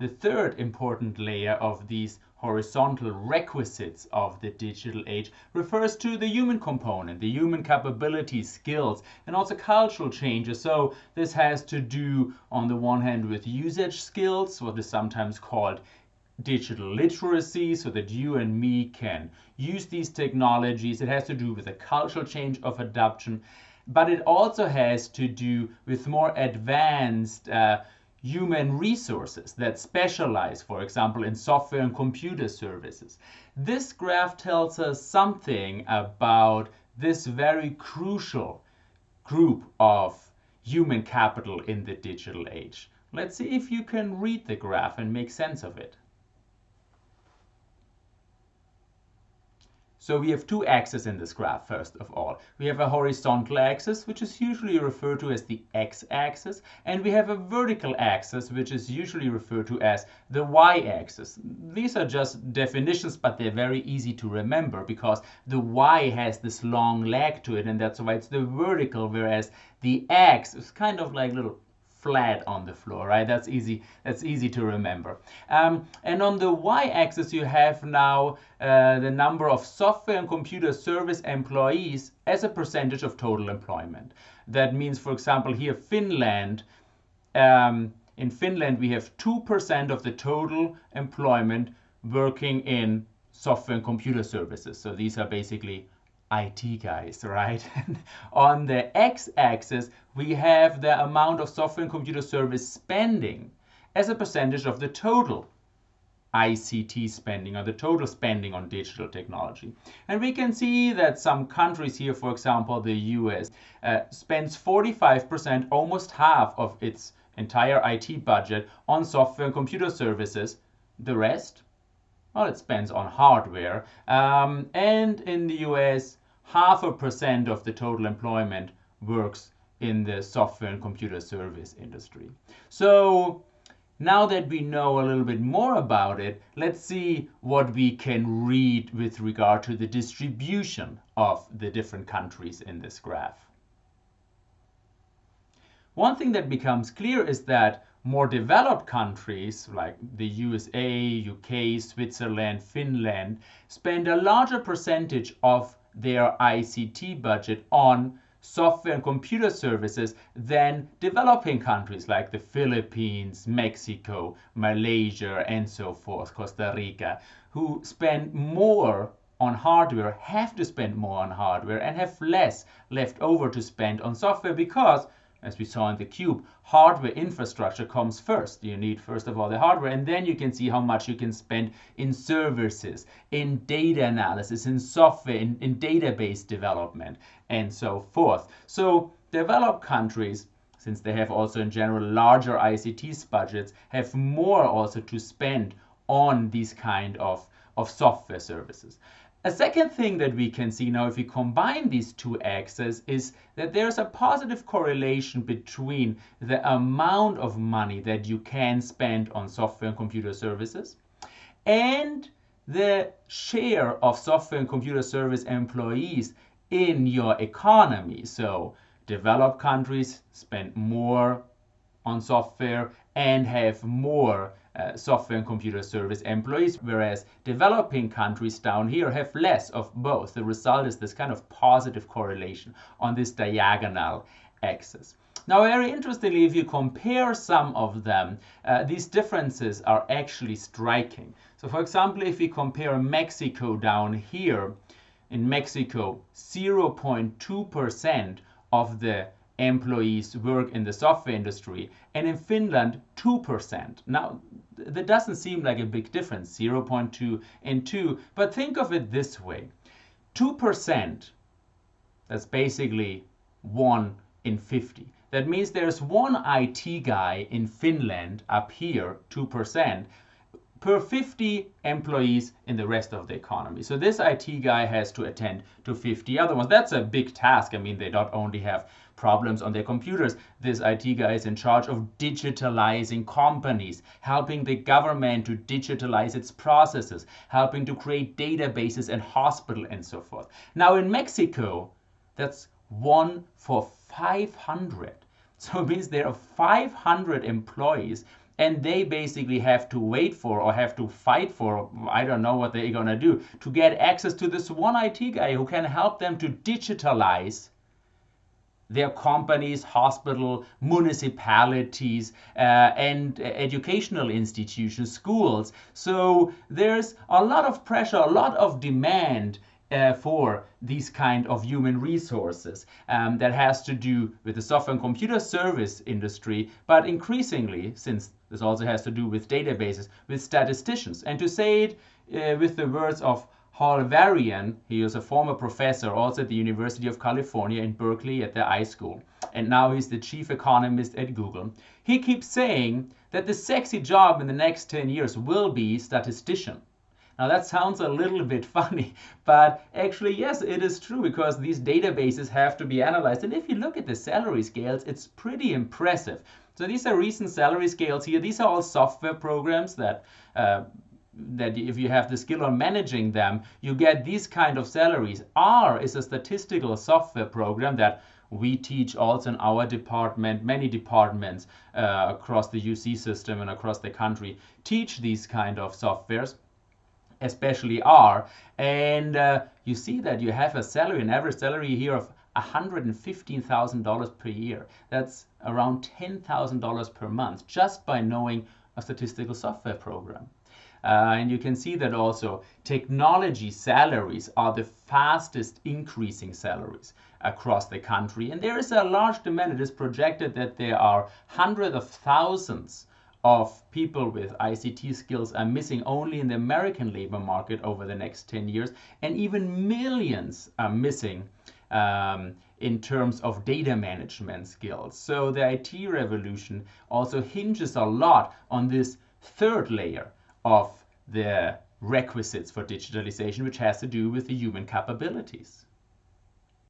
the third important layer of these horizontal requisites of the digital age refers to the human component, the human capabilities, skills, and also cultural changes. So this has to do, on the one hand, with usage skills, what is sometimes called digital literacy, so that you and me can use these technologies. It has to do with a cultural change of adoption, but it also has to do with more advanced uh, human resources that specialize, for example, in software and computer services. This graph tells us something about this very crucial group of human capital in the digital age. Let's see if you can read the graph and make sense of it. So we have two axes in this graph, first of all. We have a horizontal axis, which is usually referred to as the x-axis, and we have a vertical axis, which is usually referred to as the y-axis. These are just definitions, but they're very easy to remember because the y has this long leg to it, and that's why it's the vertical, whereas the x is kind of like little flat on the floor, right? That's easy. That's easy to remember. Um, and on the y-axis, you have now uh, the number of software and computer service employees as a percentage of total employment. That means, for example, here Finland. Um, in Finland, we have 2% of the total employment working in software and computer services. So these are basically IT guys, right? on the x-axis, we have the amount of software and computer service spending as a percentage of the total ICT spending or the total spending on digital technology. And we can see that some countries here, for example, the US, uh, spends 45%, almost half of its entire IT budget on software and computer services. The rest, well, it spends on hardware. Um, and in the US, half a percent of the total employment works in the software and computer service industry. So now that we know a little bit more about it, let's see what we can read with regard to the distribution of the different countries in this graph. One thing that becomes clear is that more developed countries like the USA, UK, Switzerland, Finland spend a larger percentage of their ICT budget on software and computer services than developing countries like the Philippines, Mexico, Malaysia, and so forth, Costa Rica, who spend more on hardware, have to spend more on hardware, and have less left over to spend on software because as we saw in the cube, hardware infrastructure comes first. You need first of all the hardware and then you can see how much you can spend in services, in data analysis, in software, in, in database development and so forth. So developed countries since they have also in general larger ICT budgets, have more also to spend on these kind of, of software services. A second thing that we can see now if we combine these two axes is that there's a positive correlation between the amount of money that you can spend on software and computer services and the share of software and computer service employees in your economy. So developed countries spend more on software and have more uh, software and computer service employees, whereas developing countries down here have less of both. The result is this kind of positive correlation on this diagonal axis. Now, very interestingly, if you compare some of them, uh, these differences are actually striking. So, for example, if we compare Mexico down here, in Mexico, 0.2% of the employees work in the software industry, and in Finland, 2%. Now, that doesn't seem like a big difference, 0.2 and 2, but think of it this way 2%, that's basically 1 in 50. That means there's one IT guy in Finland up here, 2%, per 50 employees in the rest of the economy. So this IT guy has to attend to 50 other ones. That's a big task. I mean, they not only have problems on their computers, this IT guy is in charge of digitalizing companies, helping the government to digitalize its processes, helping to create databases and hospital and so forth. Now in Mexico, that's one for 500. So it means there are 500 employees and they basically have to wait for or have to fight for i don't know what they're going to do to get access to this one it guy who can help them to digitalize their companies, hospital, municipalities, uh, and educational institutions, schools. So there's a lot of pressure, a lot of demand uh, for these kind of human resources um, that has to do with the software and computer service industry, but increasingly, since this also has to do with databases, with statisticians. And to say it uh, with the words of Hal Varian, he was a former professor also at the University of California in Berkeley at the iSchool, and now he's the chief economist at Google. He keeps saying that the sexy job in the next 10 years will be statistician. Now that sounds a little bit funny, but actually, yes, it is true because these databases have to be analyzed. And if you look at the salary scales, it's pretty impressive. So these are recent salary scales here. These are all software programs that uh, that if you have the skill on managing them, you get these kind of salaries. R is a statistical software program that we teach also in our department. Many departments uh, across the UC system and across the country teach these kind of softwares especially R. And uh, you see that you have a salary, an average salary here of $115,000 per year. That's around $10,000 per month just by knowing a statistical software program. Uh, and you can see that also technology salaries are the fastest increasing salaries across the country. And there is a large demand. It is projected that there are hundreds of thousands of people with ICT skills are missing only in the American labor market over the next 10 years. And even millions are missing um, in terms of data management skills. So the IT revolution also hinges a lot on this third layer of the requisites for digitalization, which has to do with the human capabilities.